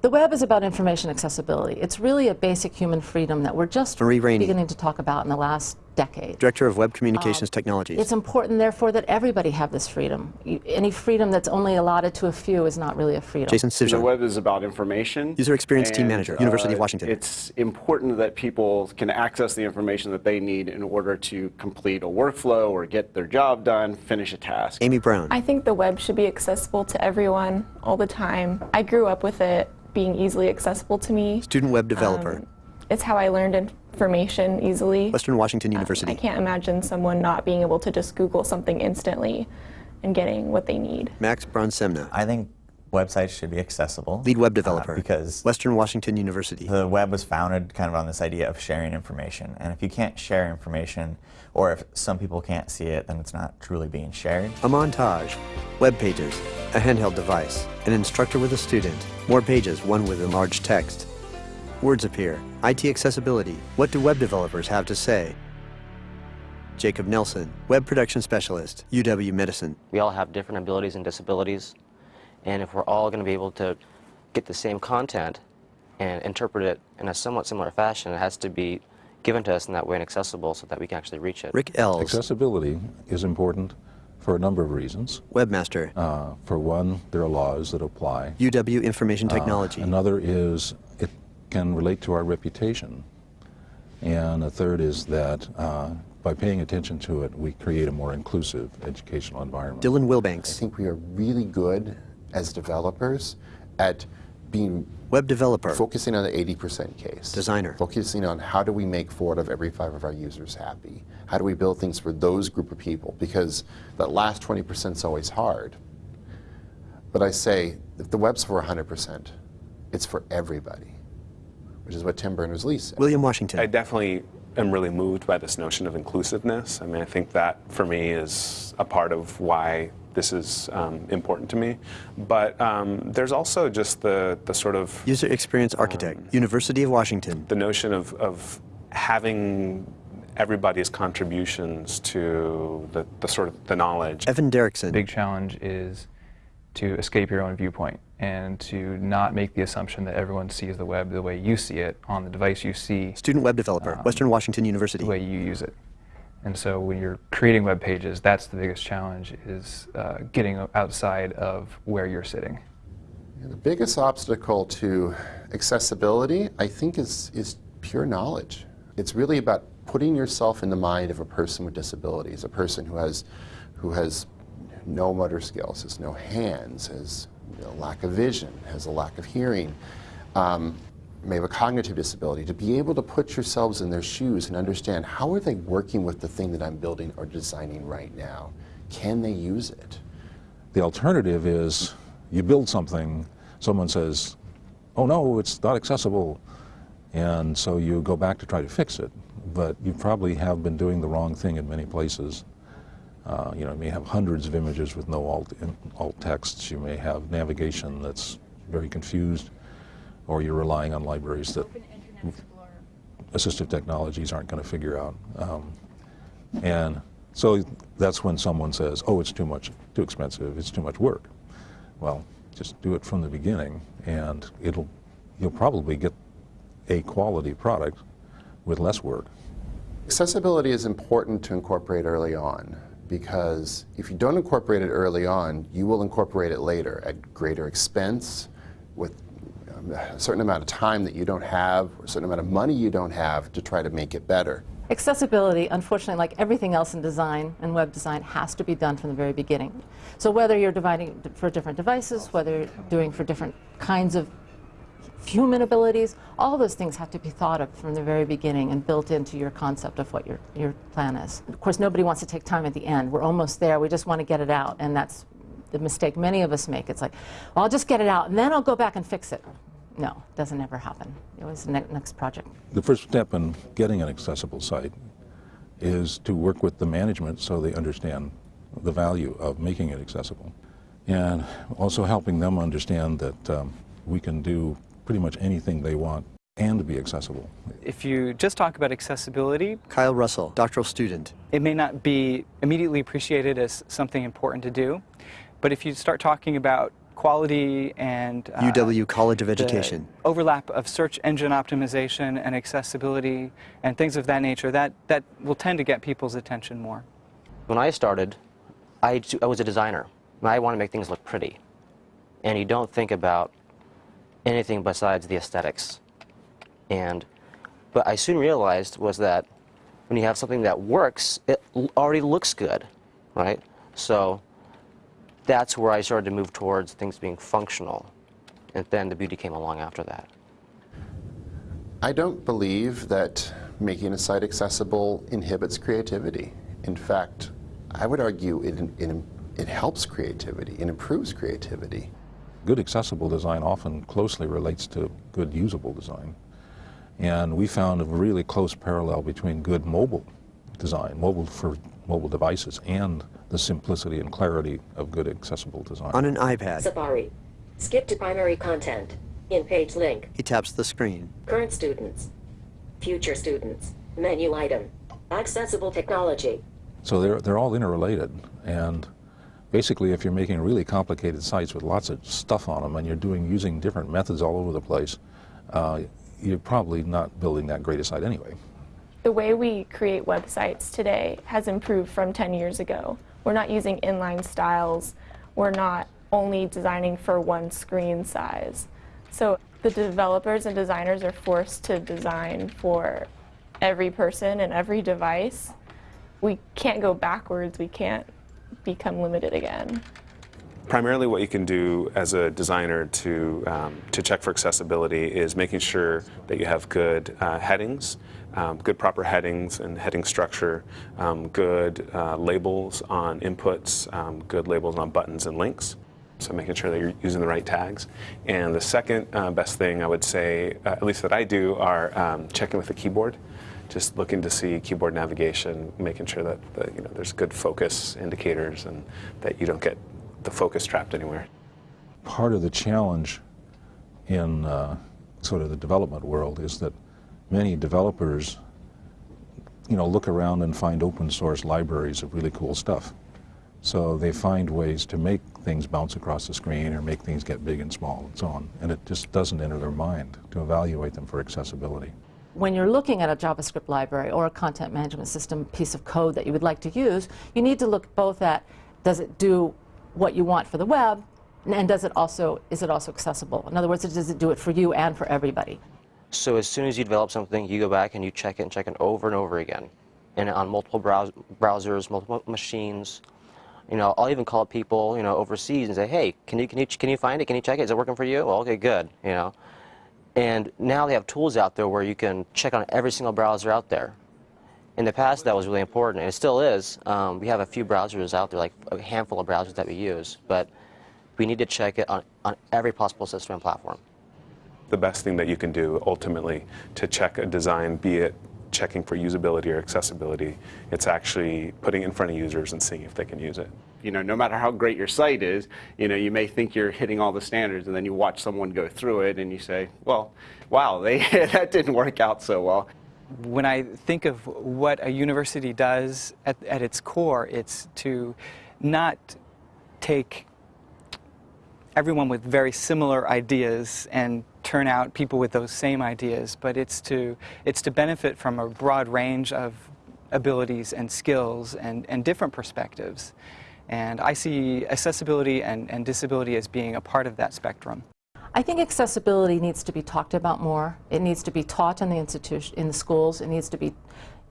The web is about information accessibility. It's really a basic human freedom that we're just Marie Rainey. beginning to talk about in the last decade. Director of Web Communications Technologies. It's important, therefore, that everybody have this freedom. You, any freedom that's only allotted to a few is not really a freedom. Jason The web is about information. User Experience Team and, Manager, University of uh, Washington. It's important that people can access the information that they need in order to complete a workflow or get their job done, finish a task. Amy Brown. I think the web should be accessible to everyone all the time. I grew up with it being easily accessible to me. Student Web Developer. Um, it's how I learned information easily. Western Washington Um, University. I can't imagine someone not being able to just Google something instantly and getting what they need. Max Bronsema. I think websites should be accessible. Lead Web uh, Developer. because Western Washington University. the web was founded kind of on this idea of sharing information. And if you can't share information, or if some people can't see it, then it's not truly being shared. A montage. Web pages. A handheld device. An instructor with a student. More pages, one with enlarged text. Words appear. IT accessibility. What do web developers have to say? Jacob Nelson, Web Production Specialist, UW Medicine. We all have different abilities and disabilities, and if we're all going to be able to get the same content and interpret it in a somewhat similar fashion, it has to be given to us in that way and accessible so that we can actually reach it. Rick Ells, Accessibility is important for a number of reasons. Webmaster, Uh, for one, there are laws that apply. UW Information Technology. Uh, another is it can relate to our reputation. And a third is that uh, by paying attention to it, we create a more inclusive educational environment. Dylan Wilbanks. I think we are really good as developers at being Web Developer. focusing on the 80% case. Designer. Focusing on how do we make four out of every five of our users happy? How do we build things for those group of people? Because that last 20% is always hard. But I say, if the web's for 100%, it's for everybody, which is what Tim Berners-Lee said. William Washington I definitely am really moved by this notion of inclusiveness. I mean, I think that for me is a part of why this is um, important to me. But um, there's also just the, the sort of User Experience Architect, University of Washington. the notion of, of having everybody's contributions to the, the sort of the knowledge. Evan Derrickson, big challenge is to escape your own viewpoint and to not make the assumption that everyone sees the web the way you see it on the device you see Student Web Developer, Um, Western Washington University. the way you use it. And so when you're creating web pages, that's the biggest challenge is uh, getting outside of where you're sitting. The biggest obstacle to accessibility, I think, is, is pure knowledge. It's really about putting yourself in the mind of a person with disabilities, a person who has, who has no motor skills, has no hands, has a lack of vision, has a lack of hearing, um, may have a cognitive disability, to be able to put yourselves in their shoes and understand how are they working with the thing that I'm building or designing right now? Can they use it? The alternative is you build something, someone says, oh no, it's not accessible, and so you go back to try to fix it. But you probably have been doing the wrong thing in many places. Uh, you know, you may have hundreds of images with no alt, in, alt texts. You may have navigation that's very confused, or you're relying on libraries that assistive technologies aren't going to figure out. Um, and so that's when someone says, oh, it's too much, too expensive, it's too much work. Well, just do it from the beginning, and it'll, you'll probably get a quality product with less work. Accessibility is important to incorporate early on because if you don't incorporate it early on, you will incorporate it later at greater expense with um, a certain amount of time that you don't have, or a certain amount of money you don't have to try to make it better. Accessibility, unfortunately, like everything else in design and web design, has to be done from the very beginning. So whether you're dividing for different devices, whether you're doing for different kinds of human abilities, all those things have to be thought of from the very beginning and built into your concept of what your, your plan is. Of course, nobody wants to take time at the end. We're almost there. We just want to get it out, and that's the mistake many of us make. It's like, well, I'll just get it out, and then I'll go back and fix it. No, it doesn't ever happen. It was the ne next project. The first step in getting an accessible site is to work with the management so they understand the value of making it accessible. And also helping them understand that um, we can do pretty much anything they want and be accessible. If you just talk about accessibility, Kyle Russell, doctoral student. it may not be immediately appreciated as something important to do. But if you start talking about quality and uh, UW College of Education. overlap of search engine optimization and accessibility and things of that nature, that, that will tend to get people's attention more. When I started, I, I was a designer. and I want to make things look pretty. And you don't think about anything besides the aesthetics. And, but I soon realized was that when you have something that works, it already looks good, right? So that's where I started to move towards things being functional. And then the beauty came along after that. I don't believe that making a site accessible inhibits creativity. In fact, I would argue it, it, it helps creativity, it improves creativity. Good accessible design often closely relates to good usable design. And we found a really close parallel between good mobile design, mobile for mobile devices, and the simplicity and clarity of good accessible design. On an iPad, Safari. Skip to primary content. In page link. he taps the screen. Current students. Future students. Menu item. Accessible technology. So they're, they're all interrelated. And basically, if you're making really complicated sites with lots of stuff on them and you're doing using different methods all over the place, uh, you're probably not building that great a site anyway. The way we create websites today has improved from 10 years ago. We're not using inline styles. We're not only designing for one screen size. So the developers and designers are forced to design for every person and every device. We can't go backwards. We can't become limited again. Primarily what you can do as a designer to, um, to check for accessibility is making sure that you have good uh, headings, um, good proper headings and heading structure, um, good uh, labels on inputs, um, good labels on buttons and links. So making sure that you're using the right tags. And the second uh, best thing I would say, uh, at least that I do, are um, checking with the keyboard. Just looking to see keyboard navigation, making sure that you know, there's good focus indicators and that you don't get the focus trapped anywhere. Part of the challenge in uh, sort of the development world is that many developers, you know, look around and find open source libraries of really cool stuff. So they find ways to make things bounce across the screen or make things get big and small and so on. And it just doesn't enter their mind to evaluate them for accessibility. When you're looking at a JavaScript library or a content management system piece of code that you would like to use, you need to look both at does it do what you want for the web, and does it also is it also accessible? In other words, does it do it for you and for everybody? So as soon as you develop something, you go back and you check it and check it over and over again, and on multiple brows browsers, multiple machines. You know, I'll even call people, you know, overseas and say, "Hey, can you can you can you find it? Can you check it? Is it working for you?" Well, okay, good. You know, and now they have tools out there where you can check on every single browser out there. In the past, that was really important, and it still is. Um, we have a few browsers out there, like a handful of browsers that we use, but we need to check it on, on every possible system and platform. The best thing that you can do ultimately to check a design, be it checking for usability or accessibility, it's actually putting it in front of users and seeing if they can use it. You know, no matter how great your site is, you know, you may think you're hitting all the standards, and then you watch someone go through it, and you say, "Well, wow, they that didn't work out so well." When I think of what a university does at, at its core, it's to not take everyone with very similar ideas and turn out people with those same ideas, but it's to, it's to benefit from a broad range of abilities and skills and, and different perspectives. And I see accessibility and, and disability as being a part of that spectrum. I think accessibility needs to be talked about more. It needs to be taught in the institution, in the schools. It needs to be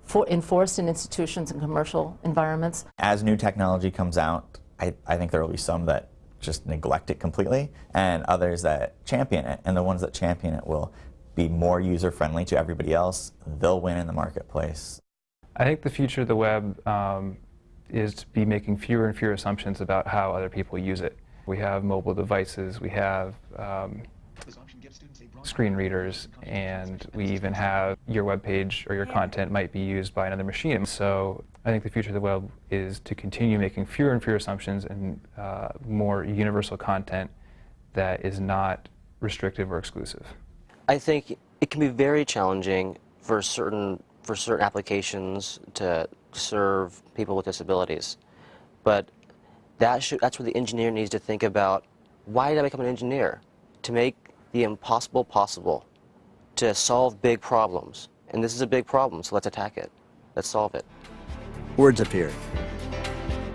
for, enforced in institutions and commercial environments. As new technology comes out, I, I think there will be some that just neglect it completely and others that champion it. And the ones that champion it will be more user-friendly to everybody else. They'll win in the marketplace. I think the future of the web um, is to be making fewer and fewer assumptions about how other people use it. We have mobile devices, we have um, screen readers, and we even have your web page or your content might be used by another machine. So I think the future of the web is to continue making fewer and fewer assumptions and uh, more universal content that is not restrictive or exclusive. I think it can be very challenging for certain for certain applications to serve people with disabilities, but that should, that's where the engineer needs to think about Why did I become an engineer? To make the impossible possible, to solve big problems. And this is a big problem, so let's attack it. Let's solve it. Words appear.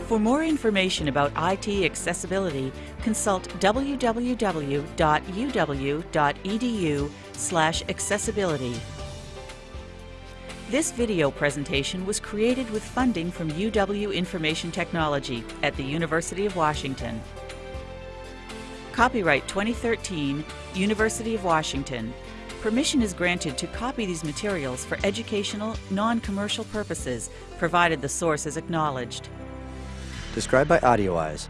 For more information about IT accessibility, consult www.uw.edu/accessibility. This video presentation was created with funding from UW Information Technology at the University of Washington. Copyright 2013, University of Washington. Permission is granted to copy these materials for educational, non-commercial purposes, provided the source is acknowledged. Described by AudioEyes,